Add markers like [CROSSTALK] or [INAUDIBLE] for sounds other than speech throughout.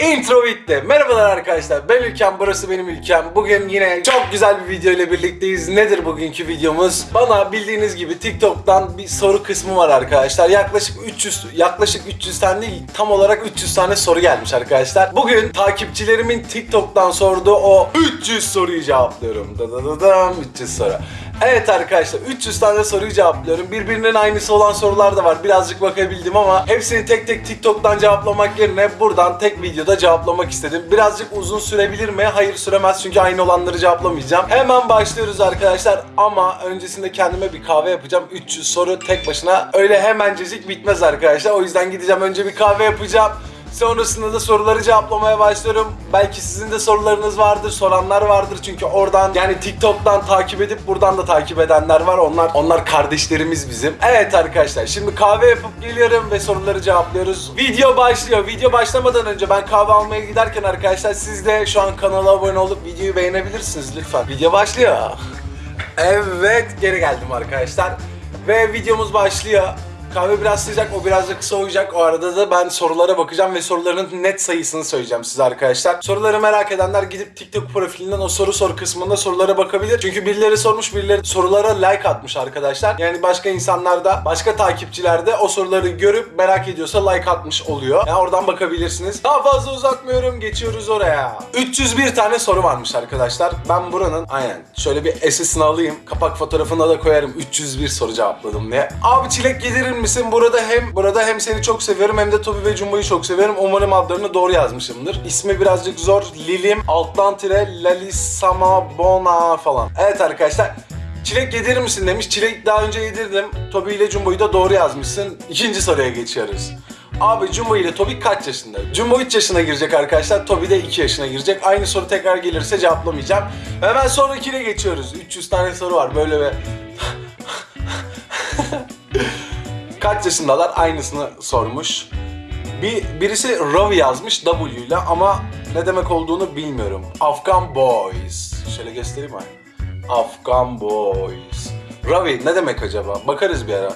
Intro bitti. Merhabalar arkadaşlar. Ben Ülkem, burası benim ülkem. Bugün yine çok güzel bir video ile birlikteyiz. Nedir bugünkü videomuz? Bana bildiğiniz gibi TikTok'tan bir soru kısmı var arkadaşlar. Yaklaşık 300 yaklaşık 300 tane değil, tam olarak 300 tane soru gelmiş arkadaşlar. Bugün takipçilerimin TikTok'tan sorduğu o 300 soruyu cevaplıyorum. Dadadadım 300 soru. Evet arkadaşlar 300 tane soruyu cevaplıyorum. Birbirinin aynısı olan sorular da var. Birazcık bakabildim ama hepsini tek tek TikTok'tan cevaplamak yerine buradan tek videoda cevaplamak istedim. Birazcık uzun sürebilir mi? Hayır süremez çünkü aynı olanları cevaplamayacağım. Hemen başlıyoruz arkadaşlar ama öncesinde kendime bir kahve yapacağım. 300 soru tek başına öyle hemencecik bitmez arkadaşlar. O yüzden gideceğim önce bir kahve yapacağım. Sonrasında da soruları cevaplamaya başlıyorum. Belki sizin de sorularınız vardır, soranlar vardır çünkü oradan yani TikTok'tan takip edip buradan da takip edenler var. Onlar onlar kardeşlerimiz bizim. Evet arkadaşlar şimdi kahve yapıp geliyorum ve soruları cevaplıyoruz. Video başlıyor. Video başlamadan önce ben kahve almaya giderken arkadaşlar siz de şu an kanala abone olup videoyu beğenebilirsiniz lütfen. Video başlıyor. Evet geri geldim arkadaşlar. Ve videomuz başlıyor. Kahve biraz sıcak, o biraz da kısa olacak. O arada da ben sorulara bakacağım ve soruların net sayısını söyleyeceğim size arkadaşlar. Soruları merak edenler gidip TikTok profilinden o soru sor kısmında sorulara bakabilir. Çünkü birileri sormuş, birileri sorulara like atmış arkadaşlar. Yani başka insanlar da, başka takipçiler de o soruları görüp merak ediyorsa like atmış oluyor. Yani oradan bakabilirsiniz. Daha fazla uzatmıyorum, geçiyoruz oraya. 301 tane soru varmış arkadaşlar. Ben buranın aynen şöyle bir SS'ini alayım. Kapak fotoğrafına da koyarım 301 soru cevapladım diye. Abi çilek yedirir misin? Burada hem burada hem seni çok seviyorum hem de Tobi ve Jumbo'yu çok seviyorum. Umarım adlarını doğru yazmışımdır. İsmi birazcık zor. Lilim alttan tire Lalisama Bona falan. Evet arkadaşlar. Çilek yedirir misin demiş. Çilek daha önce yedirdim. Tobi ile Jumbo'yu da doğru yazmışsın. İkinci soruya geçiyoruz. Abi Jumbo ile Tobi kaç yaşında? Jumbo 3 yaşına girecek arkadaşlar. Tobi de 2 yaşına girecek. Aynı soru tekrar gelirse cevaplamayacağım. Hemen sonrakine geçiyoruz. 300 tane soru var. Böyle ve [LAUGHS] kaç yaşındalar aynısını sormuş. Bir birisi Ravi yazmış W ile ama ne demek olduğunu bilmiyorum. Afghan Boys. Şöyle göstereyim mi? Afghan Boys. Ravi ne demek acaba? Bakarız bir ara.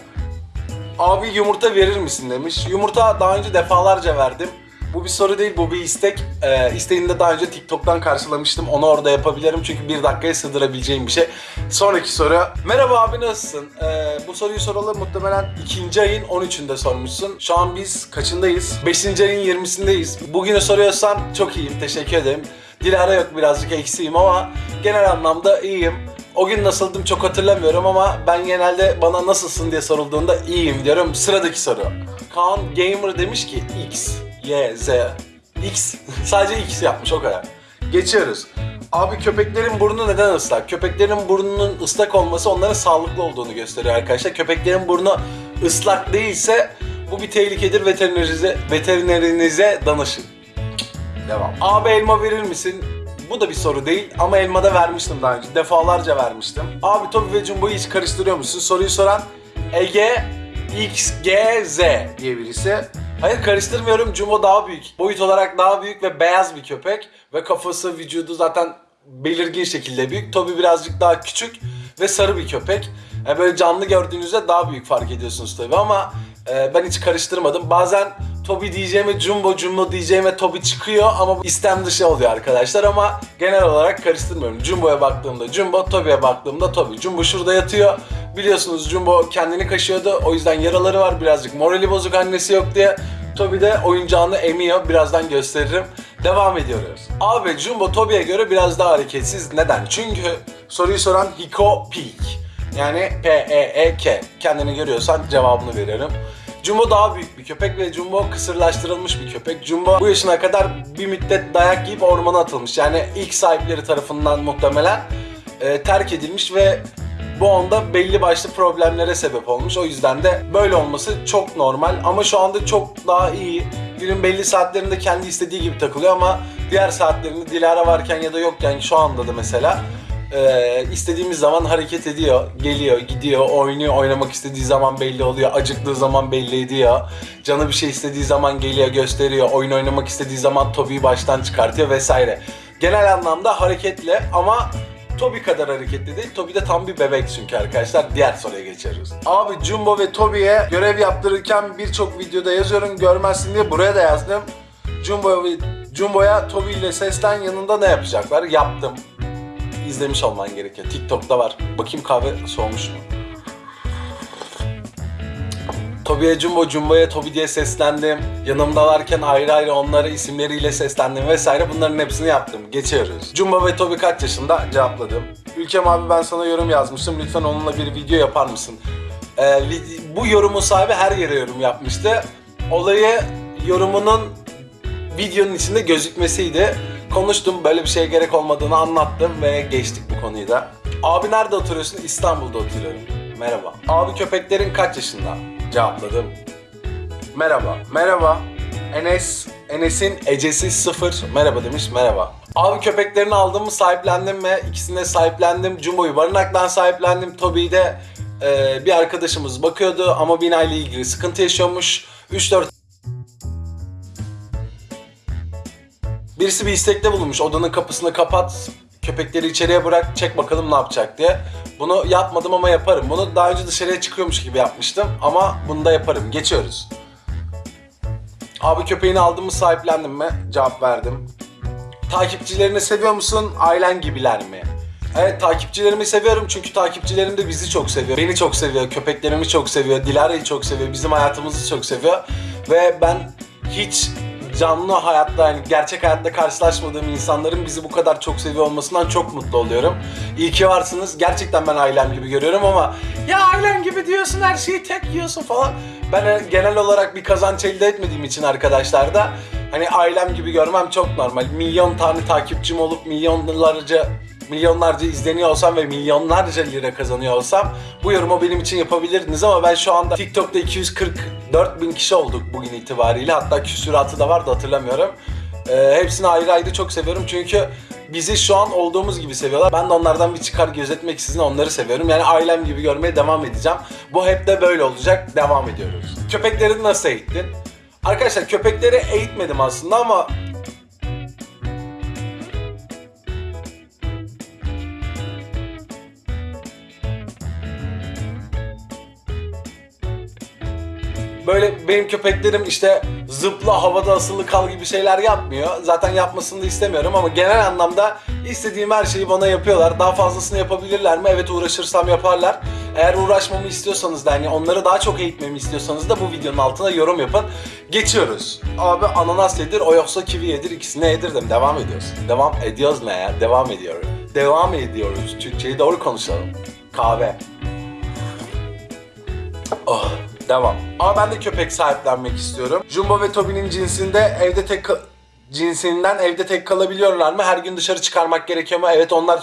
Abi yumurta verir misin demiş. Yumurta daha önce defalarca verdim. Bu bir soru değil, bu bir istek. Ee, isteğini de daha önce TikTok'tan karşılamıştım. Onu orada yapabilirim çünkü bir dakikaya sığdırabileceğim bir şey. Sonraki soru. Merhaba abi nasılsın? Ee, bu soruyu soralı muhtemelen ikinci ayın 13'ünde sormuşsun. Şu an biz kaçındayız? 5. ayın 20'sindeyiz. Bugünü soruyorsan çok iyiyim, teşekkür ederim. Dilara yok birazcık eksiğim ama genel anlamda iyiyim. O gün nasıldım çok hatırlamıyorum ama ben genelde bana nasılsın diye sorulduğunda iyiyim diyorum. Sıradaki soru. Kaan Gamer demiş ki X, Y, Z. X. [LAUGHS] Sadece X yapmış o kadar. Geçiyoruz. Abi köpeklerin burnu neden ıslak? Köpeklerin burnunun ıslak olması onların sağlıklı olduğunu gösteriyor arkadaşlar. Köpeklerin burnu ıslak değilse bu bir tehlikedir. Veterinerinize, veterinerinize danışın. Devam. Abi elma verir misin? Bu da bir soru değil ama elma da vermiştim daha önce. Defalarca vermiştim. Abi Tobi ve Jumbo'yu hiç karıştırıyor musun? Soruyu soran Ege XGZ diye birisi. Hayır karıştırmıyorum. Jumbo daha büyük. Boyut olarak daha büyük ve beyaz bir köpek. Ve kafası, vücudu zaten belirgin şekilde büyük. Tobi birazcık daha küçük ve sarı bir köpek. Yani böyle canlı gördüğünüzde daha büyük fark ediyorsunuz tabii ama e, ben hiç karıştırmadım. Bazen Tobi diyeceğime Jumbo, Jumbo diyeceğime Tobi çıkıyor ama istem dışı oluyor arkadaşlar ama genel olarak karıştırmıyorum. Jumbo'ya baktığımda Jumbo, Tobi'ye baktığımda Tobi. Jumbo şurada yatıyor. Biliyorsunuz Jumbo kendini kaşıyordu. O yüzden yaraları var birazcık. Morali bozuk annesi yok diye. Tobi de oyuncağını emiyor. Birazdan gösteririm. Devam ediyoruz. Abi Jumbo Tobi'ye göre biraz daha hareketsiz. Neden? Çünkü soruyu soran Hiko Peak. Yani P-E-E-K. Kendini görüyorsan cevabını veririm. Jumbo daha büyük bir köpek ve Jumbo kısırlaştırılmış bir köpek. Jumbo bu yaşına kadar bir müddet dayak yiyip ormana atılmış. Yani ilk sahipleri tarafından muhtemelen e, terk edilmiş ve bu onda belli başlı problemlere sebep olmuş. O yüzden de böyle olması çok normal ama şu anda çok daha iyi. Günün belli saatlerinde kendi istediği gibi takılıyor ama diğer saatlerinde Dilara varken ya da yokken şu anda da mesela ee, istediğimiz zaman hareket ediyor, geliyor, gidiyor, oynuyor, oynamak istediği zaman belli oluyor, acıktığı zaman belli ediyor. Canı bir şey istediği zaman geliyor, gösteriyor, oyun oynamak istediği zaman Tobi'yi baştan çıkartıyor vesaire. Genel anlamda hareketli ama Tobi kadar hareketli değil. Tobi de tam bir bebek çünkü arkadaşlar. Diğer soruya geçiyoruz. Abi Jumbo ve Tobi'ye görev yaptırırken birçok videoda yazıyorum görmezsin diye buraya da yazdım. Jumbo ve Jumbo'ya Toby ile seslen yanında ne yapacaklar? Yaptım. İzlemiş olman gerekiyor. TikTok'ta var. Bakayım kahve soğumuş mu? Toby'ye Jumbo, Jumbo'ya Toby diye seslendim. Yanımdalarken ayrı ayrı onlara isimleriyle seslendim vesaire. Bunların hepsini yaptım. Geçiyoruz. Jumbo ve Toby kaç yaşında? Cevapladım. Ülkem abi ben sana yorum yazmıştım. Lütfen onunla bir video yapar mısın? Ee, bu yorumun sahibi her yere yorum yapmıştı. Olayı yorumunun videonun içinde gözükmesiydi. Konuştum, böyle bir şeye gerek olmadığını anlattım ve geçtik bu konuyu da. Abi nerede oturuyorsun? İstanbul'da oturuyorum. Merhaba. Abi köpeklerin kaç yaşında? Cevapladım. Merhaba. Merhaba. Enes, Enes'in Ecesi sıfır. Merhaba demiş. Merhaba. Abi köpeklerini aldım mı sahiplendim mi? İkisini de sahiplendim. Jumbo'yu barınaktan sahiplendim. Toby'yi de e, bir arkadaşımız bakıyordu ama binayla ilgili sıkıntı yaşıyormuş. 3-4 Birisi bir istekte bulunmuş. Odanın kapısını kapat, köpekleri içeriye bırak, çek bakalım ne yapacak diye. Bunu yapmadım ama yaparım. Bunu daha önce dışarıya çıkıyormuş gibi yapmıştım ama bunu da yaparım. Geçiyoruz. Abi köpeğini aldım mı sahiplendim mi? Cevap verdim. Takipçilerini seviyor musun? Ailen gibiler mi? Evet takipçilerimi seviyorum çünkü takipçilerim de bizi çok seviyor. Beni çok seviyor, köpeklerimi çok seviyor, Dilara'yı çok seviyor, bizim hayatımızı çok seviyor. Ve ben hiç canlı hayatta yani gerçek hayatta karşılaşmadığım insanların bizi bu kadar çok seviyor olmasından çok mutlu oluyorum. İyi ki varsınız. Gerçekten ben ailem gibi görüyorum ama ya ailem gibi diyorsun her şeyi tek yiyorsun falan. Ben e, genel olarak bir kazanç elde etmediğim için arkadaşlar da hani ailem gibi görmem çok normal. Milyon tane takipçim olup milyonlarca milyonlarca izleniyor olsam ve milyonlarca lira kazanıyor olsam bu yorumu benim için yapabilirdiniz ama ben şu anda TikTok'ta 244 bin kişi olduk bugün itibariyle hatta küsuratı da vardı hatırlamıyorum. Ee, hepsini ayrı ayrı çok seviyorum çünkü bizi şu an olduğumuz gibi seviyorlar. Ben de onlardan bir çıkar gözetmeksizin onları seviyorum. Yani ailem gibi görmeye devam edeceğim. Bu hep de böyle olacak. Devam ediyoruz. Köpekleri nasıl eğittin? Arkadaşlar köpekleri eğitmedim aslında ama böyle benim köpeklerim işte zıpla havada asılı kal gibi şeyler yapmıyor. Zaten yapmasını da istemiyorum ama genel anlamda istediğim her şeyi bana yapıyorlar. Daha fazlasını yapabilirler mi? Evet uğraşırsam yaparlar. Eğer uğraşmamı istiyorsanız da hani onları daha çok eğitmemi istiyorsanız da bu videonun altına yorum yapın. Geçiyoruz. Abi ananas yedir o yoksa kivi yedir ikisine yedirdim. Devam ediyoruz. Devam ediyoruz ne ya? Devam ediyoruz. Devam ediyoruz. Türkçeyi doğru konuşalım. Kahve. Oh, devam. Ama ben de köpek sahiplenmek istiyorum. Jumbo ve Toby'nin cinsinde evde tek cinsinden evde tek kalabiliyorlar mı? Her gün dışarı çıkarmak gerekiyor mu? Evet onlar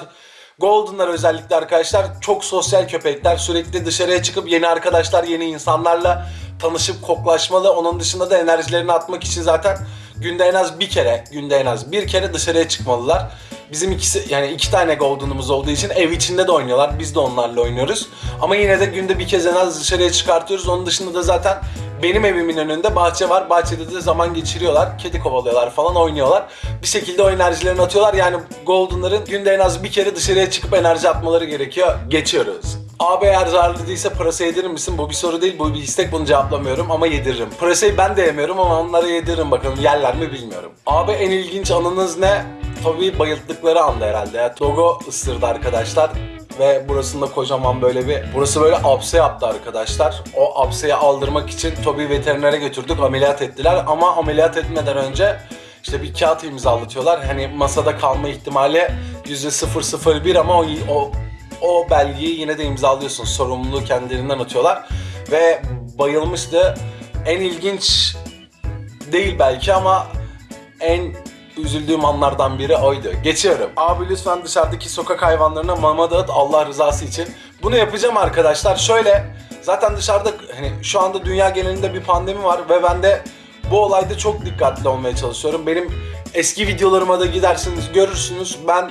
Golden'lar özellikle arkadaşlar çok sosyal köpekler. Sürekli dışarıya çıkıp yeni arkadaşlar, yeni insanlarla tanışıp koklaşmalı. Onun dışında da enerjilerini atmak için zaten günde en az bir kere, günde en az bir kere dışarıya çıkmalılar. Bizim ikisi yani iki tane Golden'ımız olduğu için ev içinde de oynuyorlar. Biz de onlarla oynuyoruz. Ama yine de günde bir kez en az dışarıya çıkartıyoruz. Onun dışında da zaten benim evimin önünde bahçe var. Bahçede de zaman geçiriyorlar. Kedi kovalıyorlar falan oynuyorlar. Bir şekilde o enerjilerini atıyorlar. Yani Golden'ların günde en az bir kere dışarıya çıkıp enerji atmaları gerekiyor. Geçiyoruz. Abi eğer zararlı değilse pırasa yedirir misin? Bu bir soru değil, bu bir istek. Bunu cevaplamıyorum ama yediririm. Pırasayı ben de yemiyorum ama onlara yediririm bakalım. Yerler mi bilmiyorum. Abi en ilginç anınız ne? Tabii bayılttıkları anda herhalde. Dogo ısırdı arkadaşlar ve burasında kocaman böyle bir burası böyle apse yaptı arkadaşlar. O apseyi aldırmak için Toby veterinere götürdük ameliyat ettiler ama ameliyat etmeden önce işte bir kağıt imzalatıyorlar. Hani masada kalma ihtimali %001 ama o, o o belgeyi yine de imzalıyorsun. Sorumluluğu kendilerinden atıyorlar. Ve bayılmıştı. En ilginç değil belki ama en üzüldüğüm anlardan biri oydu. Geçiyorum. Abi lütfen dışarıdaki sokak hayvanlarına mama dağıt Allah rızası için. Bunu yapacağım arkadaşlar. Şöyle zaten dışarıda hani şu anda dünya genelinde bir pandemi var ve ben de bu olayda çok dikkatli olmaya çalışıyorum. Benim eski videolarıma da gidersiniz görürsünüz. Ben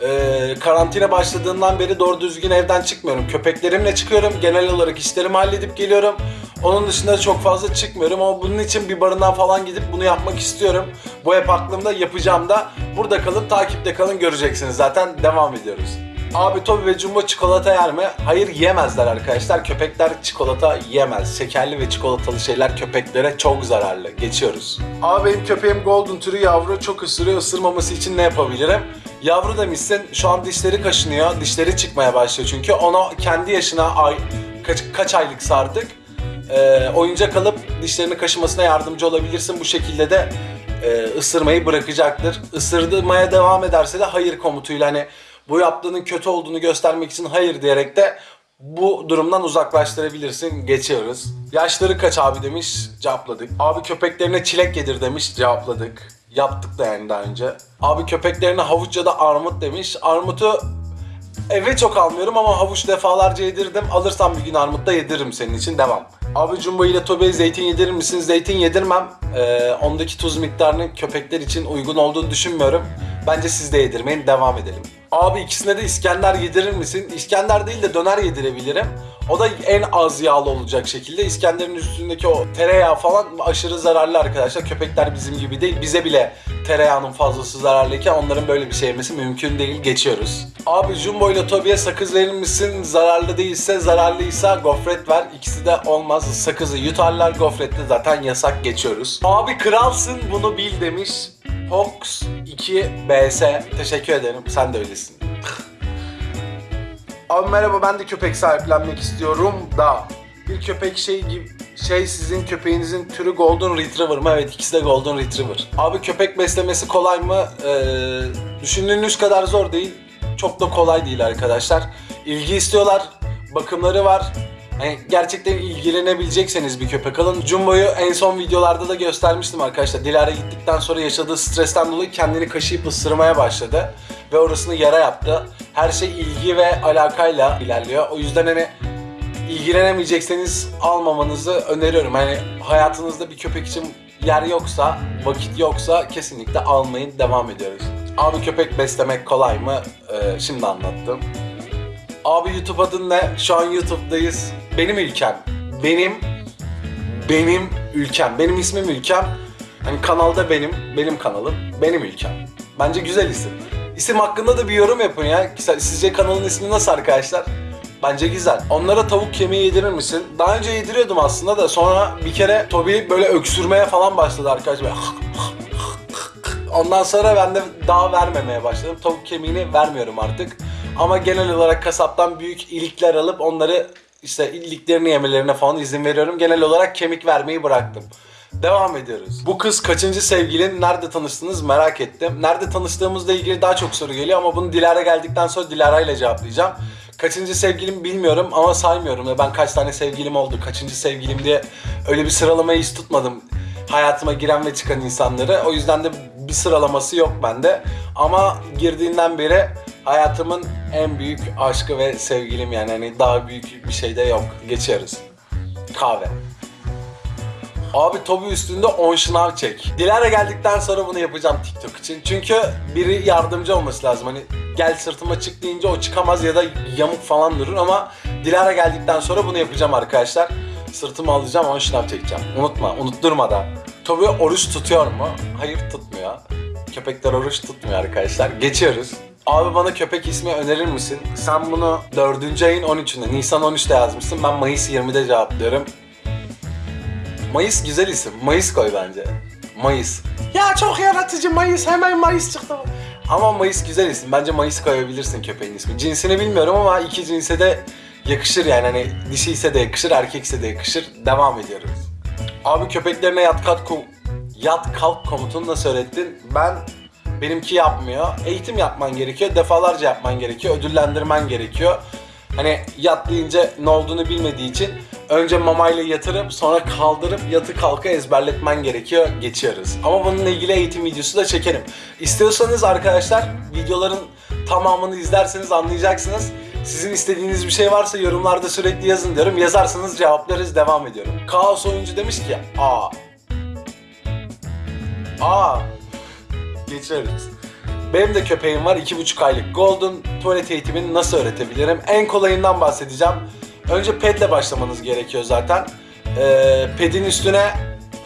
e, karantina başladığından beri doğru düzgün evden çıkmıyorum. Köpeklerimle çıkıyorum. Genel olarak işlerimi halledip geliyorum. Onun dışında çok fazla çıkmıyorum ama bunun için bir barınağa falan gidip bunu yapmak istiyorum. Bu hep aklımda yapacağım da. Burada kalın, takipte kalın göreceksiniz zaten. Devam ediyoruz. Abi Toby ve Jumbo çikolata yer mi? Hayır yemezler arkadaşlar. Köpekler çikolata yemez. Şekerli ve çikolatalı şeyler köpeklere çok zararlı. Geçiyoruz. Abi benim köpeğim Golden türü yavru çok ısırıyor. Isırmaması için ne yapabilirim? Yavru demişsin. Şu an dişleri kaşınıyor. Dişleri çıkmaya başlıyor çünkü. Ona kendi yaşına ay kaç, kaç aylıksa artık e, oyuncak alıp dişlerini kaşımasına yardımcı olabilirsin. Bu şekilde de e, ısırmayı bırakacaktır. Isırdırmaya devam ederse de hayır komutuyla hani bu yaptığının kötü olduğunu göstermek için hayır diyerek de bu durumdan uzaklaştırabilirsin. Geçiyoruz. Yaşları kaç abi demiş. Cevapladık. Abi köpeklerine çilek yedir demiş. Cevapladık. Yaptık da yani daha önce. Abi köpeklerine havuç ya da armut demiş. Armutu Eve çok almıyorum ama havuç defalarca yedirdim. Alırsam bir gün armut da yediririm senin için. Devam. Abi Jumbo ile Tobe'ye zeytin yedirir misin? Zeytin yedirmem. Ee, ondaki tuz miktarının köpekler için uygun olduğunu düşünmüyorum. Bence siz de yedirmeyin. Devam edelim. Abi ikisine de İskender yedirir misin? İskender değil de döner yedirebilirim. O da en az yağlı olacak şekilde. İskender'in üstündeki o tereyağı falan aşırı zararlı arkadaşlar. Köpekler bizim gibi değil. Bize bile tereyağının fazlası zararlıyken onların böyle bir şey yemesi mümkün değil. Geçiyoruz. Abi Jumbo ile Tobi'ye sakız verir misin? Zararlı değilse, zararlıysa gofret ver. İkisi de olmaz. Sakızı yutarlar, gofrette zaten yasak geçiyoruz. Abi kralsın bunu bil demiş. Fox 2 BS. Teşekkür ederim. Sen de öylesin. Abi merhaba ben de köpek sahiplenmek istiyorum da bir köpek şey gibi şey sizin köpeğinizin türü Golden Retriever mı? Evet ikisi de Golden Retriever. Abi köpek beslemesi kolay mı? Ee, düşündüğünüz kadar zor değil. Çok da kolay değil arkadaşlar. İlgi istiyorlar. Bakımları var. Yani gerçekten ilgilenebilecekseniz bir köpek alın. Jumbo'yu en son videolarda da göstermiştim arkadaşlar. Dilara gittikten sonra yaşadığı stresten dolayı kendini kaşıyıp ısırmaya başladı. Ve orasını yara yaptı. Her şey ilgi ve alakayla ilerliyor. O yüzden hani ilgilenemeyecekseniz almamanızı öneriyorum. Hani hayatınızda bir köpek için yer yoksa, vakit yoksa kesinlikle almayın. Devam ediyoruz. Abi köpek beslemek kolay mı? Ee, şimdi anlattım. Abi YouTube adın ne? Şu an YouTube'dayız. Benim ülkem. Benim benim ülkem. Benim ismim ülkem. Hani kanalda benim, benim kanalım, benim ülkem. Bence güzel isim. İsim hakkında da bir yorum yapın ya. Sizce kanalın ismi nasıl arkadaşlar? Bence güzel. Onlara tavuk kemiği yedirir misin? Daha önce yediriyordum aslında da sonra bir kere Toby böyle öksürmeye falan başladı arkadaşlar. [LAUGHS] [LAUGHS] [LAUGHS] Ondan sonra ben de daha vermemeye başladım. Tavuk kemiğini vermiyorum artık. Ama genel olarak kasaptan büyük ilikler alıp onları işte iliklerini yemelerine falan izin veriyorum. Genel olarak kemik vermeyi bıraktım. Devam ediyoruz. Bu kız kaçıncı sevgilin? Nerede tanıştınız merak ettim. Nerede tanıştığımızla ilgili daha çok soru geliyor ama bunu Dilara geldikten sonra Dilara ile cevaplayacağım. Kaçıncı sevgilim bilmiyorum ama saymıyorum da ben kaç tane sevgilim oldu, kaçıncı sevgilim diye öyle bir sıralamayı hiç tutmadım. Hayatıma giren ve çıkan insanları. O yüzden de bir sıralaması yok bende. Ama girdiğinden beri hayatımın en büyük aşkı ve sevgilim yani hani daha büyük bir şey de yok. Geçiyoruz. Kahve. Abi Tobi üstünde 10 şınav çek. Dilara geldikten sonra bunu yapacağım TikTok için. Çünkü biri yardımcı olması lazım. Hani gel sırtıma çık deyince o çıkamaz ya da yamuk falan durur ama Dilara geldikten sonra bunu yapacağım arkadaşlar. Sırtımı alacağım 10 şınav çekeceğim. Unutma, unutturma da. Tobi oruç tutuyor mu? Hayır tutmuyor. Köpekler oruç tutmuyor arkadaşlar. Geçiyoruz. Abi bana köpek ismi önerir misin? Sen bunu 4. ayın 13'ünde, Nisan 13'te yazmışsın. Ben Mayıs 20'de cevaplıyorum. Mayıs güzel isim. Mayıs koy bence. Mayıs. Ya çok yaratıcı Mayıs. Hemen Mayıs çıktı. Ama Mayıs güzel isim. Bence Mayıs koyabilirsin köpeğin ismi. Cinsini bilmiyorum ama iki cinse de yakışır yani. Hani dişi ise de yakışır, erkek ise de yakışır. Devam ediyoruz. Abi köpeklerine yat kalk, kom- yat kalk komutunu nasıl öğrettin? Ben benimki yapmıyor. Eğitim yapman gerekiyor. Defalarca yapman gerekiyor. Ödüllendirmen gerekiyor. Hani yat deyince ne olduğunu bilmediği için önce mamayla yatırıp sonra kaldırıp yatı kalka ezberletmen gerekiyor. Geçiyoruz. Ama bununla ilgili eğitim videosu da çekerim. İstiyorsanız arkadaşlar videoların tamamını izlerseniz anlayacaksınız. Sizin istediğiniz bir şey varsa yorumlarda sürekli yazın diyorum. Yazarsanız cevaplarız devam ediyorum. Kaos oyuncu demiş ki aa. Aa. Geçiyoruz. Benim de köpeğim var. iki buçuk aylık Golden. Tuvalet eğitimini nasıl öğretebilirim? En kolayından bahsedeceğim. Önce pedle başlamanız gerekiyor zaten. Ee, pedin üstüne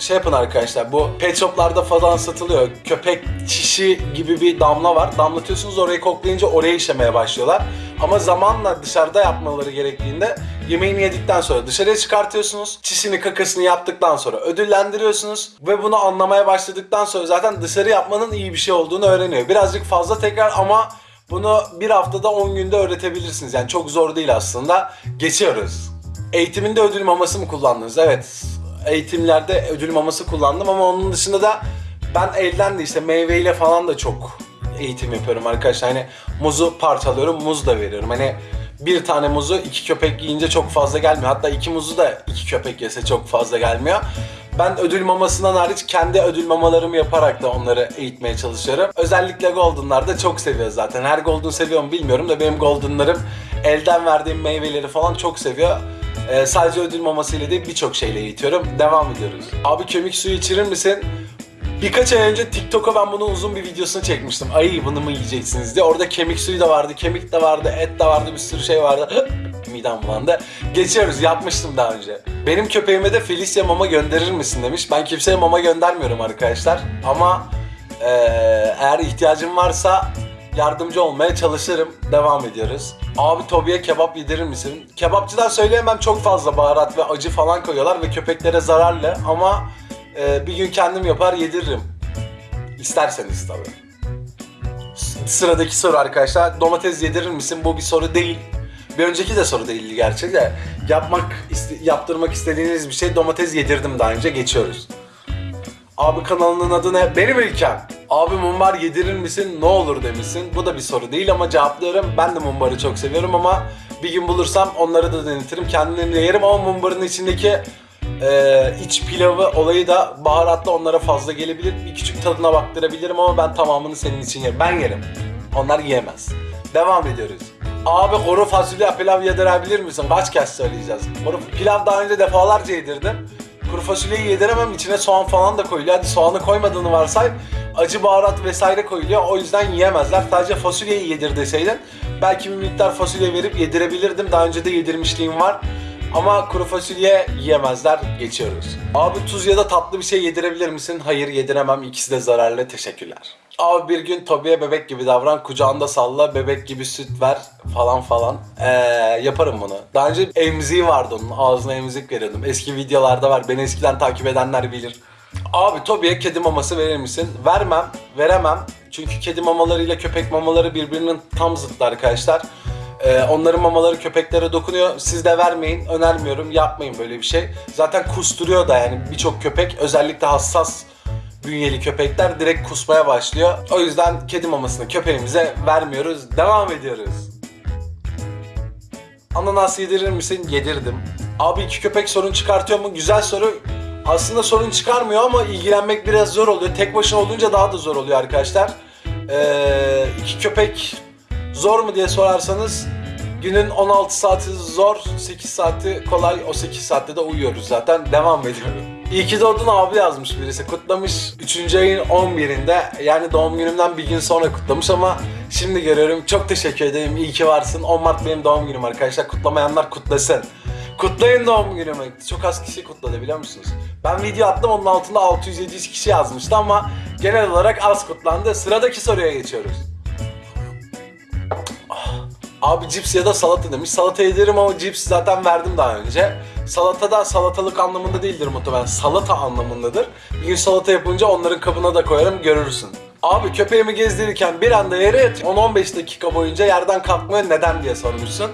şey yapın arkadaşlar. Bu pet shoplarda falan satılıyor. Köpek çişi gibi bir damla var. Damlatıyorsunuz orayı koklayınca oraya işemeye başlıyorlar. Ama zamanla dışarıda yapmaları gerektiğinde yemeğini yedikten sonra dışarıya çıkartıyorsunuz. Çişini kakasını yaptıktan sonra ödüllendiriyorsunuz. Ve bunu anlamaya başladıktan sonra zaten dışarı yapmanın iyi bir şey olduğunu öğreniyor. Birazcık fazla tekrar ama bunu bir haftada 10 günde öğretebilirsiniz. Yani çok zor değil aslında. Geçiyoruz. Eğitiminde ödül maması mı kullandınız? Evet. Eğitimlerde ödül maması kullandım ama onun dışında da ben elden de işte meyveyle falan da çok eğitim yapıyorum arkadaşlar. Hani muzu parçalıyorum, muz da veriyorum. Hani bir tane muzu iki köpek yiyince çok fazla gelmiyor. Hatta iki muzu da iki köpek yese çok fazla gelmiyor. Ben ödül mamasından hariç kendi ödül mamalarımı yaparak da onları eğitmeye çalışıyorum. Özellikle Golden'lar da çok seviyor zaten. Her Golden seviyor mu bilmiyorum da benim Golden'larım elden verdiğim meyveleri falan çok seviyor. Ee, sadece ödül mamasıyla değil birçok şeyle eğitiyorum. Devam ediyoruz. Abi kemik suyu içirir misin? Birkaç ay önce TikTok'a ben bunun uzun bir videosunu çekmiştim. Ay bunu mu yiyeceksiniz diye. Orada kemik suyu da vardı, kemik de vardı, et de vardı, bir sürü şey vardı. [GASPS] Midem bulandı. Geçiyoruz, yapmıştım daha önce. Benim köpeğime de Felicia mama gönderir misin demiş. Ben kimseye mama göndermiyorum arkadaşlar. Ama eee, eğer ihtiyacım varsa yardımcı olmaya çalışırım. Devam ediyoruz. Abi Tobi'ye kebap yedirir misin? Kebapçıdan söyleyemem çok fazla baharat ve acı falan koyuyorlar ve köpeklere zararlı ama e, bir gün kendim yapar yediririm. İsterseniz tabii. Sıradaki soru arkadaşlar. Domates yedirir misin? Bu bir soru değil. Bir önceki de soru değildi gerçi de. Yapmak, iste- yaptırmak istediğiniz bir şey domates yedirdim daha önce. Geçiyoruz. Abi kanalının adı ne? Benim ülkem. Abi mumbar yedirir misin? Ne olur demişsin. Bu da bir soru değil ama cevaplıyorum. Ben de mumbarı çok seviyorum ama bir gün bulursam onları da denetirim. Kendim de yerim ama mumbarın içindeki e, iç pilavı olayı da baharatlı onlara fazla gelebilir. Bir küçük tadına baktırabilirim ama ben tamamını senin için yerim. Ben yerim. Onlar yiyemez. Devam ediyoruz. Abi kuru fasulye pilav yedirebilir misin? Kaç kez söyleyeceğiz? Kuru pilav daha önce defalarca yedirdim. Kuru fasulyeyi yediremem içine soğan falan da koyuluyor. Hadi soğanı koymadığını varsay acı baharat vesaire koyuluyor. O yüzden yiyemezler. Sadece fasulyeyi yedir deseydin belki bir miktar fasulye verip yedirebilirdim. Daha önce de yedirmişliğim var. Ama kuru fasulye yiyemezler. Geçiyoruz. Abi tuz ya da tatlı bir şey yedirebilir misin? Hayır yediremem. İkisi de zararlı. Teşekkürler. Abi bir gün Tobi'ye bebek gibi davran, kucağında salla, bebek gibi süt ver falan falan. Ee, yaparım bunu. Daha önce emziği vardı onun, ağzına emzik veriyordum. Eski videolarda var, beni eskiden takip edenler bilir. Abi Tobi'ye kedi maması verir misin? Vermem, veremem. Çünkü kedi mamalarıyla köpek mamaları birbirinin tam zıttı arkadaşlar. Ee, onların mamaları köpeklere dokunuyor. Siz de vermeyin, önermiyorum. Yapmayın böyle bir şey. Zaten kusturuyor da yani birçok köpek özellikle hassas bünyeli köpekler direkt kusmaya başlıyor. O yüzden kedi mamasını köpeğimize vermiyoruz. Devam ediyoruz. Ananas yedirir misin? Yedirdim. Abi iki köpek sorun çıkartıyor mu? Güzel soru. Aslında sorun çıkarmıyor ama ilgilenmek biraz zor oluyor. Tek başına olunca daha da zor oluyor arkadaşlar. Ee, iki köpek zor mu diye sorarsanız günün 16 saati zor, 8 saati kolay. O 8 saatte de uyuyoruz zaten. Devam ediyorum. İyi ki doğdun abi yazmış birisi. Kutlamış 3. ayın 11'inde. Yani doğum günümden bir gün sonra kutlamış ama şimdi görüyorum. Çok teşekkür ederim. İyi ki varsın. 10 Mart benim doğum günüm arkadaşlar. Kutlamayanlar kutlasın. Kutlayın doğum günümü. Çok az kişi kutladı biliyor musunuz? Ben video attım onun altında 600-700 kişi yazmıştı ama genel olarak az kutlandı. Sıradaki soruya geçiyoruz. Abi cips ya da salata demiş. Salata yedirim ama cips zaten verdim daha önce. Salata da salatalık anlamında değildir muhtemelen. Salata anlamındadır. Bir gün salata yapınca onların kabına da koyarım görürsün. Abi köpeğimi gezdirirken bir anda yere yatıyor. 10-15 dakika boyunca yerden kalkmıyor neden diye sormuşsun.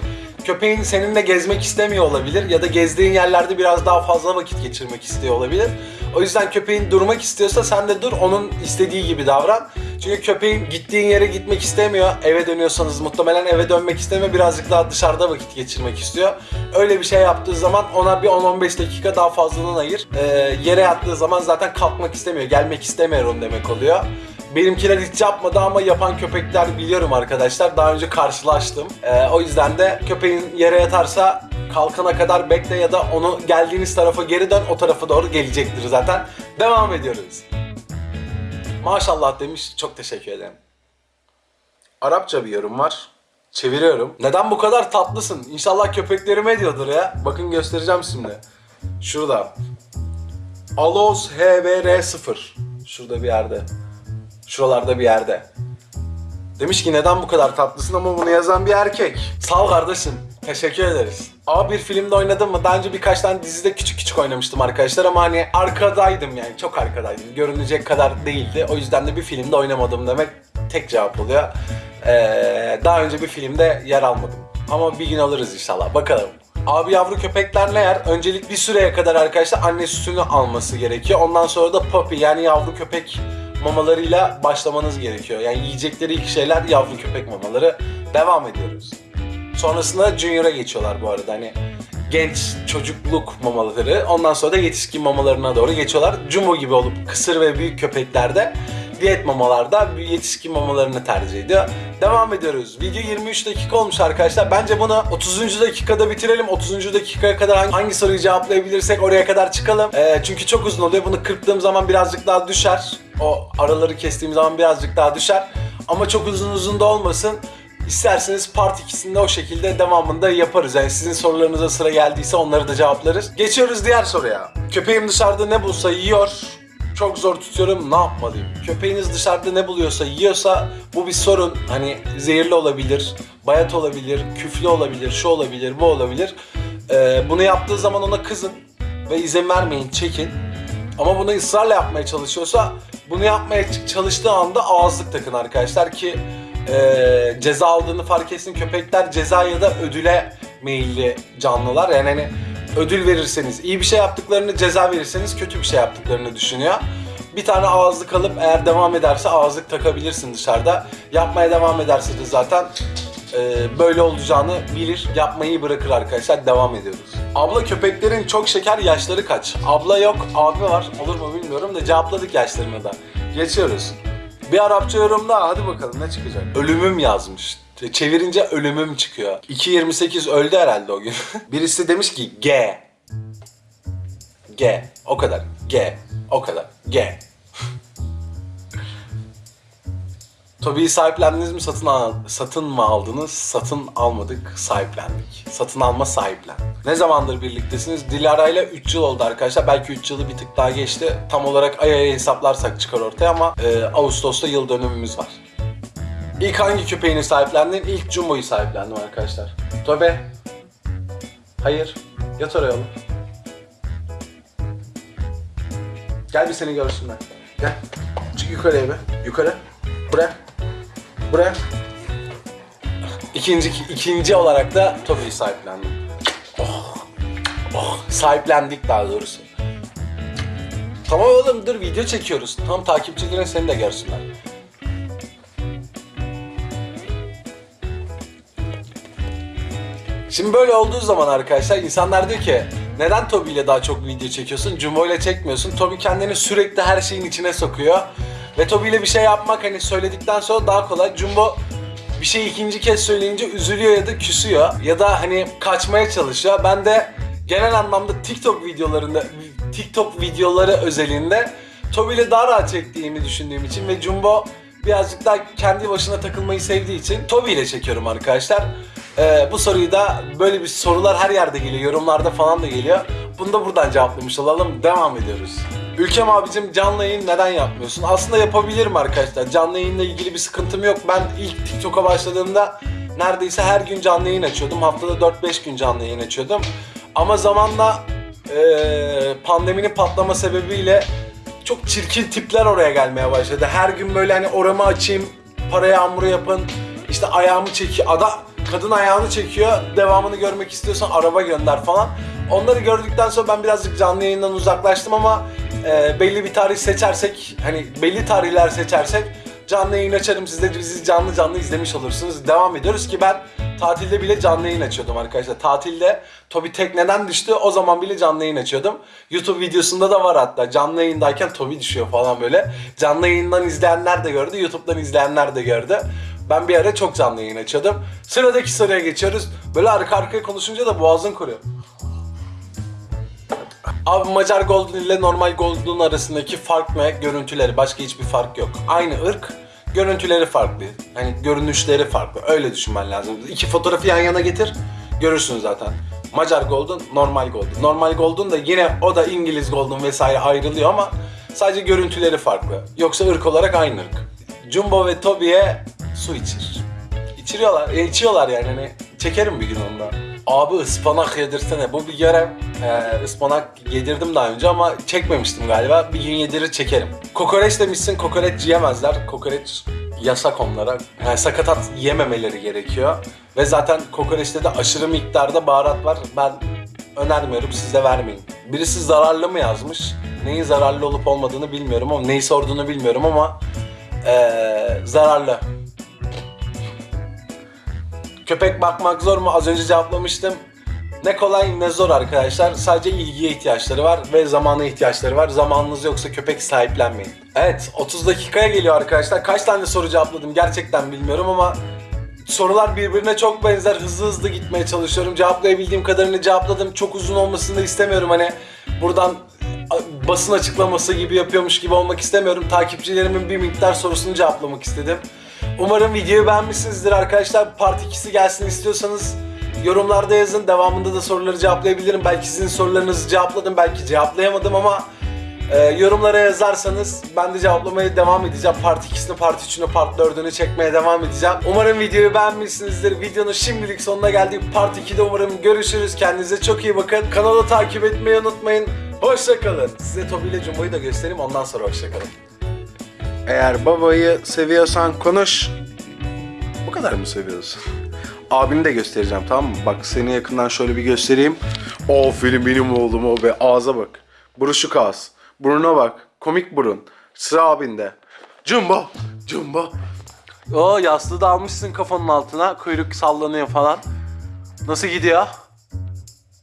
Köpeğin seninle gezmek istemiyor olabilir ya da gezdiğin yerlerde biraz daha fazla vakit geçirmek istiyor olabilir. O yüzden köpeğin durmak istiyorsa sen de dur onun istediği gibi davran. Çünkü köpeğin gittiğin yere gitmek istemiyor. Eve dönüyorsanız muhtemelen eve dönmek istemiyor. Birazcık daha dışarıda vakit geçirmek istiyor. Öyle bir şey yaptığı zaman ona bir 10-15 dakika daha fazladan ayır. Ee, yere yattığı zaman zaten kalkmak istemiyor. Gelmek istemiyor onu demek oluyor. Benimkiler hiç yapmadı ama yapan köpekler biliyorum arkadaşlar. Daha önce karşılaştım. Ee, o yüzden de köpeğin yere yatarsa kalkana kadar bekle ya da onu geldiğiniz tarafa geri dön o tarafa doğru gelecektir zaten. Devam ediyoruz. Maşallah demiş. Çok teşekkür ederim. Arapça bir yorum var. Çeviriyorum. Neden bu kadar tatlısın? İnşallah köpeklerime diyordur ya. Bakın göstereceğim şimdi. Şurada. Aloz HVR0. Şurada bir yerde. Şuralarda bir yerde. Demiş ki neden bu kadar tatlısın ama bunu yazan bir erkek. Sağ ol kardeşim. Teşekkür ederiz. Ama bir filmde oynadım mı? Daha önce birkaç tane dizide küçük küçük oynamıştım arkadaşlar ama hani arkadaydım yani çok arkadaydım. Görünecek kadar değildi. O yüzden de bir filmde oynamadım demek tek cevap oluyor. Ee, daha önce bir filmde yer almadım. Ama bir gün alırız inşallah. Bakalım. Abi yavru köpekler ne yer? Öncelik bir süreye kadar arkadaşlar anne sütünü alması gerekiyor. Ondan sonra da puppy yani yavru köpek mamalarıyla başlamanız gerekiyor. Yani yiyecekleri ilk şeyler yavru köpek mamaları. Devam ediyoruz. Sonrasında Junior'a geçiyorlar bu arada. Hani genç çocukluk mamaları. Ondan sonra da yetişkin mamalarına doğru geçiyorlar. Jumbo gibi olup kısır ve büyük köpeklerde diyet mamalarda yetişkin mamalarını tercih ediyor. Devam ediyoruz. Video 23 dakika olmuş arkadaşlar. Bence bunu 30. dakikada bitirelim. 30. dakikaya kadar hangi, hangi soruyu cevaplayabilirsek oraya kadar çıkalım. Ee, çünkü çok uzun oluyor. Bunu kırptığım zaman birazcık daha düşer. O araları kestiğim zaman birazcık daha düşer. Ama çok uzun uzun da olmasın. İsterseniz part 2'sinde o şekilde devamında yaparız. Yani sizin sorularınıza sıra geldiyse onları da cevaplarız. Geçiyoruz diğer soruya. Köpeğim dışarıda ne bulsa yiyor. Çok zor tutuyorum. Ne yapmalıyım? Köpeğiniz dışarıda ne buluyorsa yiyorsa bu bir sorun. Hani zehirli olabilir, bayat olabilir, küflü olabilir, şu olabilir, bu olabilir. Ee, bunu yaptığı zaman ona kızın ve izin vermeyin, çekin. Ama bunu ısrarla yapmaya çalışıyorsa bunu yapmaya çalıştığı anda ağızlık takın arkadaşlar ki e, ceza aldığını fark etsin. Köpekler ceza ya da ödüle meyilli canlılar. Yani hani ödül verirseniz iyi bir şey yaptıklarını, ceza verirseniz kötü bir şey yaptıklarını düşünüyor. Bir tane ağızlık alıp eğer devam ederse ağızlık takabilirsin dışarıda. Yapmaya devam ederse de zaten e, böyle olacağını bilir. Yapmayı bırakır arkadaşlar. Devam ediyoruz. Abla köpeklerin çok şeker yaşları kaç? Abla yok, abi var. Olur mu bilmiyorum da cevapladık yaşlarını da. Geçiyoruz. Bir Arapça yorumda hadi bakalım ne çıkacak? Ölümüm yazmış. Çevirince ölümüm çıkıyor. 2.28 öldü herhalde o gün. [LAUGHS] Birisi demiş ki G. G. O kadar. G. O kadar. G. [LAUGHS] Tobi'yi sahiplendiniz mi? Satın al satın mı aldınız? Satın almadık, sahiplendik. Satın alma sahiplen. Ne zamandır birliktesiniz? Dilara ile 3 yıl oldu arkadaşlar. Belki 3 yılı bir tık daha geçti. Tam olarak ay aya hesaplarsak çıkar ortaya ama e, Ağustos'ta yıl dönümümüz var. İlk hangi köpeğini sahiplendin? İlk Jumbo'yu sahiplendim arkadaşlar. Tobi. Hayır. Yat oraya oğlum. Gel bir seni görsünler. Gel. Çık yukarıya bir. Yukarı. Buraya. Buraya. İkinci, ikinci olarak da Tobi'yi sahiplendim. Oh. Oh. Sahiplendik daha doğrusu. Tamam oğlum dur video çekiyoruz. Tam takipçilerin seni de görsünler. Şimdi böyle olduğu zaman arkadaşlar insanlar diyor ki neden Toby ile daha çok video çekiyorsun? Jumbo ile çekmiyorsun. Toby kendini sürekli her şeyin içine sokuyor. Ve Toby ile bir şey yapmak hani söyledikten sonra daha kolay. Jumbo bir şey ikinci kez söyleyince üzülüyor ya da küsüyor. Ya da hani kaçmaya çalışıyor. Ben de genel anlamda TikTok videolarında, TikTok videoları özelinde Toby ile daha rahat çektiğimi düşündüğüm için ve Jumbo birazcık daha kendi başına takılmayı sevdiği için Toby ile çekiyorum arkadaşlar. Ee, bu soruyu da böyle bir sorular her yerde geliyor, yorumlarda falan da geliyor. Bunu da buradan cevaplamış olalım. Devam ediyoruz. Ülkem abicim canlı yayın neden yapmıyorsun? Aslında yapabilirim arkadaşlar. Canlı yayınla ilgili bir sıkıntım yok. Ben ilk TikTok'a başladığımda neredeyse her gün canlı yayın açıyordum. Haftada 4-5 gün canlı yayın açıyordum. Ama zamanla eee, pandeminin patlama sebebiyle çok çirkin tipler oraya gelmeye başladı. Her gün böyle hani oramı açayım, para yağmuru yapın, işte ayağımı çekiyor. Ada, kadın ayağını çekiyor, devamını görmek istiyorsan araba gönder falan. Onları gördükten sonra ben birazcık canlı yayından uzaklaştım ama e, belli bir tarih seçersek, hani belli tarihler seçersek canlı yayın açarım. Siz de bizi canlı canlı izlemiş olursunuz. Devam ediyoruz ki ben tatilde bile canlı yayın açıyordum arkadaşlar. Tatilde Tobi tekneden düştü. O zaman bile canlı yayın açıyordum. YouTube videosunda da var hatta. Canlı yayındayken Tobi düşüyor falan böyle. Canlı yayından izleyenler de gördü. YouTube'dan izleyenler de gördü. Ben bir ara çok canlı yayın açıyordum. Sıradaki soruya geçiyoruz. Böyle arka arkaya konuşunca da boğazın kuruyor. Abi Macar Golden ile normal Golden arasındaki fark ne? Görüntüleri. Başka hiçbir fark yok. Aynı ırk. Görüntüleri farklı. Hani görünüşleri farklı. Öyle düşünmen lazım. İki fotoğrafı yan yana getir. Görürsün zaten. Macar Golden, normal Golden. Normal Golden da yine o da İngiliz Golden vesaire ayrılıyor ama sadece görüntüleri farklı. Yoksa ırk olarak aynı ırk. Jumbo ve Toby'ye su içir. İçiriyorlar, e, içiyorlar yani hani çekerim bir gün ondan. Abi ıspanak yedirsene. Bu bir görev. Ee, ıspanak yedirdim daha önce ama çekmemiştim galiba. Bir gün yedirir çekerim. Kokoreç demişsin. Kokoreç yiyemezler. Kokoreç yasak onlara. Yani sakatat yememeleri gerekiyor. Ve zaten kokoreçte de aşırı miktarda baharat var. Ben önermiyorum. Siz de vermeyin. Birisi zararlı mı yazmış? Neyin zararlı olup olmadığını bilmiyorum ama neyi sorduğunu bilmiyorum ama ee, zararlı. Köpek bakmak zor mu? Az önce cevaplamıştım. Ne kolay ne zor arkadaşlar. Sadece ilgiye ihtiyaçları var ve zamana ihtiyaçları var. Zamanınız yoksa köpek sahiplenmeyin. Evet 30 dakikaya geliyor arkadaşlar. Kaç tane soru cevapladım gerçekten bilmiyorum ama sorular birbirine çok benzer. Hızlı hızlı gitmeye çalışıyorum. Cevaplayabildiğim kadarını cevapladım. Çok uzun olmasını da istemiyorum. Hani buradan basın açıklaması gibi yapıyormuş gibi olmak istemiyorum. Takipçilerimin bir miktar sorusunu cevaplamak istedim. Umarım videoyu beğenmişsinizdir arkadaşlar. Part 2'si gelsin istiyorsanız yorumlarda yazın. Devamında da soruları cevaplayabilirim. Belki sizin sorularınızı cevapladım, belki cevaplayamadım ama e, yorumlara yazarsanız ben de cevaplamaya devam edeceğim. Part 2'sini, Part 3'ünü, Part 4'ünü çekmeye devam edeceğim. Umarım videoyu beğenmişsinizdir. Videonun şimdilik sonuna geldik. Part 2'de umarım görüşürüz. Kendinize çok iyi bakın. Kanalı takip etmeyi unutmayın. Hoşçakalın. Size Tobi ile Jumbo'yu da göstereyim ondan sonra hoşçakalın. Eğer babayı seviyorsan konuş. Bu kadar mı seviyorsun? Abini de göstereceğim tamam mı? Bak seni yakından şöyle bir göstereyim. Aferin benim oğlum o be. Ağza bak. Buruşuk ağız. Burnuna bak. Komik burun. Sıra abinde. Jumbo. Jumbo. O yastığı da almışsın kafanın altına. Kuyruk sallanıyor falan. Nasıl gidiyor?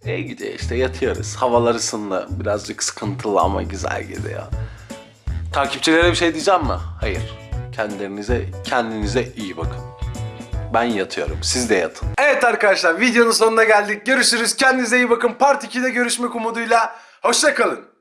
İyi gidiyor işte yatıyoruz. Havalar ısındı. Birazcık sıkıntılı ama güzel gidiyor. Takipçilere bir şey diyeceğim mi? Hayır. Kendilerinize, kendinize iyi bakın. Ben yatıyorum. Siz de yatın. Evet arkadaşlar videonun sonuna geldik. Görüşürüz. Kendinize iyi bakın. Part 2'de görüşmek umuduyla. Hoşçakalın.